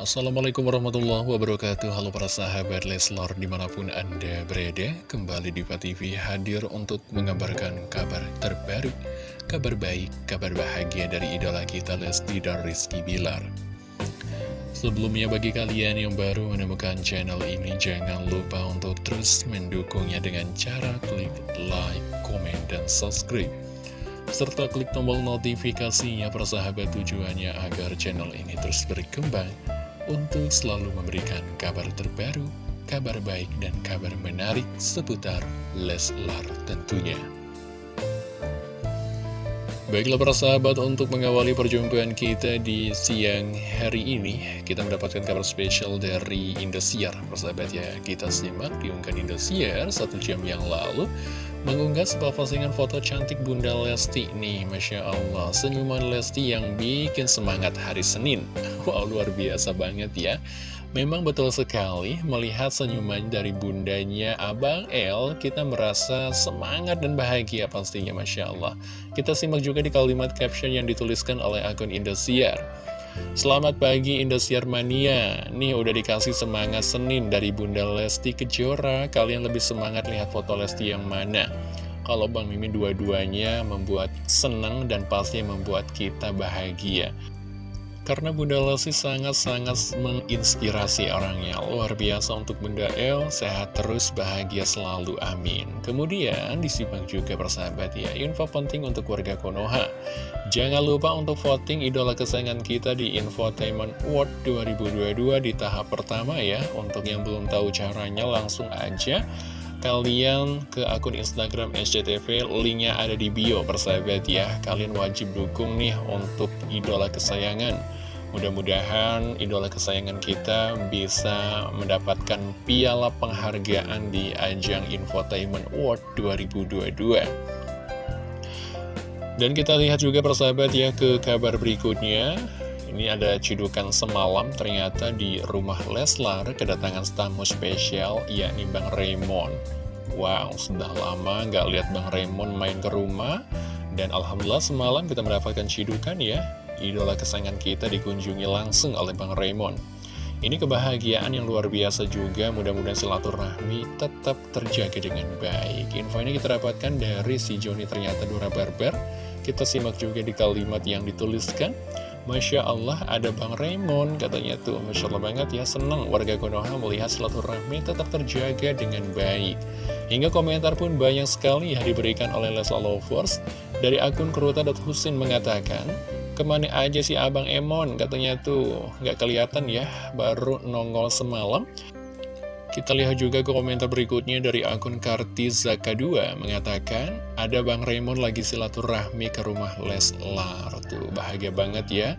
Assalamualaikum warahmatullahi wabarakatuh. Halo para sahabat Leslar di mana pun anda berada Kembali di TV hadir untuk mengabarkan kabar terbaru Kabar baik, kabar bahagia dari idola kita Lesti dan Rizky Bilar. Sebelumnya bagi kalian yang baru menemukan channel ini Jangan lupa untuk terus mendukungnya dengan cara klik like, komen, dan subscribe. Serta klik tombol notifikasinya persahabat tujuannya agar channel ini terus berkembang untuk selalu memberikan kabar terbaru, kabar baik dan kabar menarik seputar Leslar tentunya. Baiklah para sahabat, untuk mengawali perjumpaan kita di siang hari ini, kita mendapatkan kabar spesial dari Indosiar. Persahabat ya, kita simak diunggah Indosiar satu jam yang lalu, mengunggah sebuah postingan foto cantik Bunda Lesti nih, Masya Allah. Senyuman Lesti yang bikin semangat hari Senin. Wow, luar biasa banget ya. Memang betul sekali melihat senyuman dari bundanya Abang El, kita merasa semangat dan bahagia pastinya Masya Allah. Kita simak juga di kalimat caption yang dituliskan oleh akun Indosiar. Selamat pagi Indosiar Mania, nih udah dikasih semangat Senin dari Bunda Lesti Kejora, kalian lebih semangat lihat foto Lesti yang mana? Kalau Bang Mimin dua-duanya membuat senang dan pasti membuat kita bahagia. Karena Bunda Lesti sangat-sangat menginspirasi orangnya. Luar biasa untuk Bunda El. Sehat terus, bahagia selalu, amin. Kemudian disimak juga persahabat ya. Info penting untuk warga Konoha. Jangan lupa untuk voting idola kesayangan kita di Infotainment Award 2022 di tahap pertama ya. Untuk yang belum tahu caranya langsung aja kalian ke akun Instagram SCTV linknya ada di bio persahabat ya. Kalian wajib dukung nih untuk idola kesayangan Mudah-mudahan idola kesayangan kita bisa mendapatkan piala penghargaan di ajang Infotainment Award 2022. Dan kita lihat juga persahabat ya ke kabar berikutnya. Ini ada cidukan semalam ternyata di rumah Leslar kedatangan tamu spesial yakni Bang Raymond. Wow, sudah lama nggak lihat Bang Raymond main ke rumah. Dan Alhamdulillah semalam kita mendapatkan cidukan ya idola kesayangan kita dikunjungi langsung oleh Bang Raymond. Ini kebahagiaan yang luar biasa juga, mudah-mudahan silaturahmi tetap terjaga dengan baik. Info ini kita dapatkan dari si Joni ternyata Dora Barber. Kita simak juga di kalimat yang dituliskan. Masya Allah ada Bang Raymond katanya tuh Masya Allah banget ya senang warga Konoha melihat silaturahmi tetap terjaga dengan baik Hingga komentar pun banyak sekali yang diberikan oleh Lesla Lovers Dari akun Husin mengatakan Ke mana aja sih Abang Emon? Katanya tuh nggak kelihatan ya, baru nongol semalam. Kita lihat juga ke komentar berikutnya dari akun Kartizaka2 mengatakan ada Bang Raymond lagi silaturahmi ke rumah Leslar. Tuh bahagia banget ya.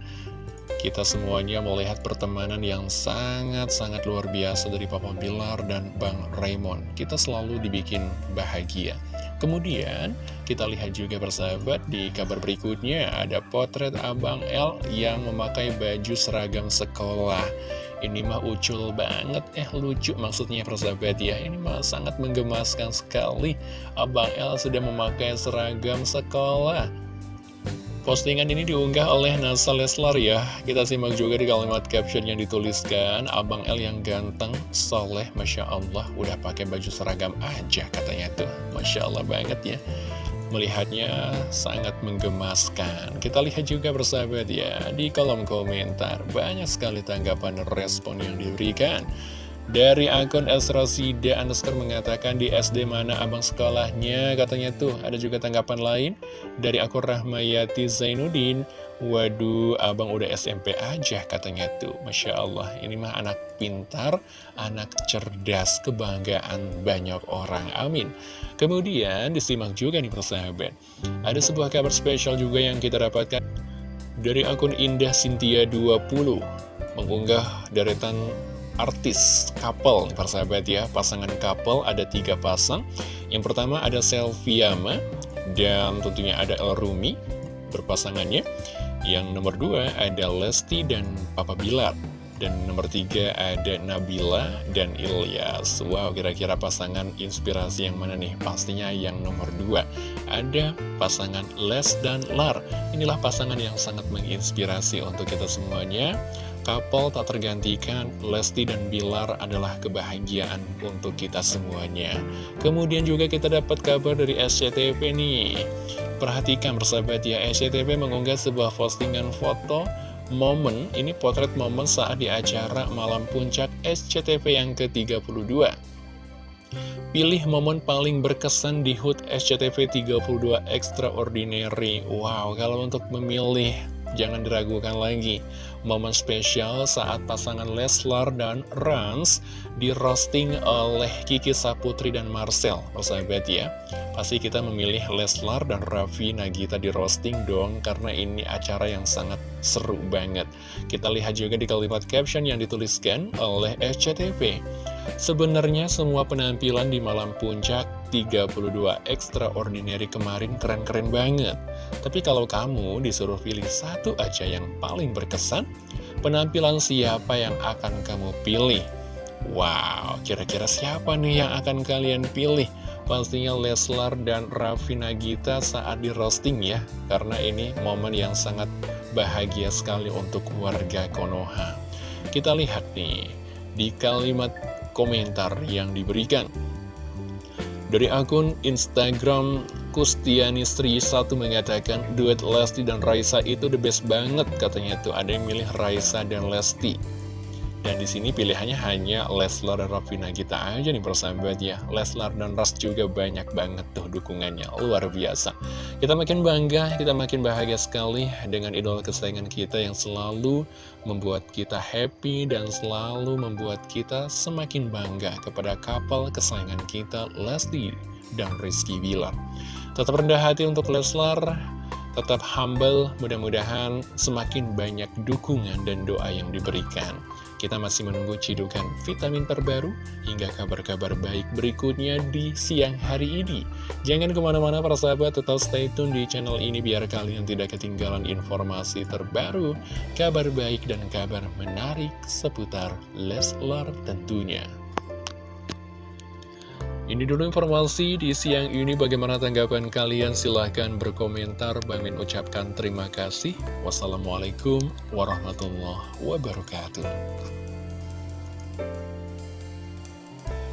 Kita semuanya melihat pertemanan yang sangat-sangat luar biasa dari Papa Bilar dan Bang Raymond. Kita selalu dibikin bahagia. Kemudian kita lihat juga persahabat di kabar berikutnya ada potret Abang L yang memakai baju seragam sekolah. Ini mah ucul banget, eh lucu maksudnya persahabat ya. Ini mah sangat menggemaskan sekali. Abang L sudah memakai seragam sekolah. Postingan ini diunggah oleh Nasa Leslar ya. Kita simak juga di kalimat caption yang dituliskan Abang L yang ganteng, soleh, Masya Allah. Udah pakai baju seragam aja katanya tuh. Masya Allah banget ya. Melihatnya sangat menggemaskan. Kita lihat juga bersahabat ya Di kolom komentar. Banyak sekali tanggapan respon yang diberikan dari akun Esrosida underscore mengatakan di SD mana abang sekolahnya Katanya tuh ada juga tanggapan lain. Dari akun Rahmayati Zainuddin Waduh abang udah SMP aja katanya tuh. Masya Allah ini mah anak pintar Anak cerdas kebanggaan banyak orang Amin. Kemudian disimak juga nih persahabat. Ada sebuah kabar spesial juga yang kita dapatkan. Dari akun Indah Sintia 20 Mengunggah deretan artis couple persahabat ya pasangan couple ada tiga pasang. Yang pertama ada Selviama dan tentunya ada El Rumi berpasangannya. Yang nomor dua ada Lesti dan Papa Bilar. Dan nomor tiga ada Nabila dan Ilyas. Wow kira-kira pasangan inspirasi yang mana nih? Pastinya yang nomor dua Ada pasangan Les dan Lar. Inilah pasangan yang sangat menginspirasi untuk kita semuanya Couple tak tergantikan, Lesti dan Bilar adalah kebahagiaan untuk kita semuanya. Kemudian juga kita dapat kabar dari SCTV nih. Perhatikan persahabat ya, SCTV mengunggah sebuah postingan foto momen, ini potret momen saat di acara Malam Puncak SCTV yang ke-32. Pilih momen paling berkesan di HUT SCTV 32 Extraordinary. Wow, kalau untuk memilih Jangan diragukan lagi, momen spesial saat pasangan Leslar dan Rans di roasting oleh Kiki Saputri dan Marcel, persahabat ya. Pasti kita memilih Leslar dan Raffi Nagita di roasting dong, karena ini acara yang sangat seru banget. Kita lihat juga di kalimat caption yang dituliskan oleh SCTV. Sebenarnya semua penampilan di malam puncak 32 Extraordinary kemarin keren-keren banget. Tapi kalau kamu disuruh pilih satu aja yang paling berkesan, penampilan siapa yang akan kamu pilih? Wow, kira-kira siapa nih yang akan kalian pilih? Pastinya Leslar dan Raffi Nagita saat di roasting ya, karena ini momen yang sangat bahagia sekali untuk warga Konoha. Kita lihat nih, di kalimat komentar yang diberikan. Dari akun Instagram Kustiani Sri 1 mengatakan duet Lesti dan Raisa itu the best banget katanya tuh. Ada yang milih Raisa dan Lesti dan di sini pilihannya hanya Leslar dan Raffi Nagita aja nih persahabat ya. Leslar dan Ras juga banyak banget tuh dukungannya, luar biasa. Kita makin bangga, kita makin bahagia sekali dengan idola kesayangan kita yang selalu membuat kita happy dan selalu membuat kita semakin bangga kepada kapal kesayangan kita Lesti dan Rizky Bilar. Tetap rendah hati untuk Leslar, tetap humble, mudah-mudahan semakin banyak dukungan dan doa yang diberikan. Kita masih menunggu cidukan vitamin terbaru hingga kabar-kabar baik berikutnya di siang hari ini. Jangan ke mana-mana para sahabat, tetap stay tune di channel ini biar kalian tidak ketinggalan informasi terbaru, kabar baik dan kabar menarik seputar Leslar tentunya. Ini dulu informasi di siang ini. Bagaimana tanggapan kalian? Silahkan berkomentar. Bang Min ucapkan terima kasih. Wassalamualaikum warahmatullahi wabarakatuh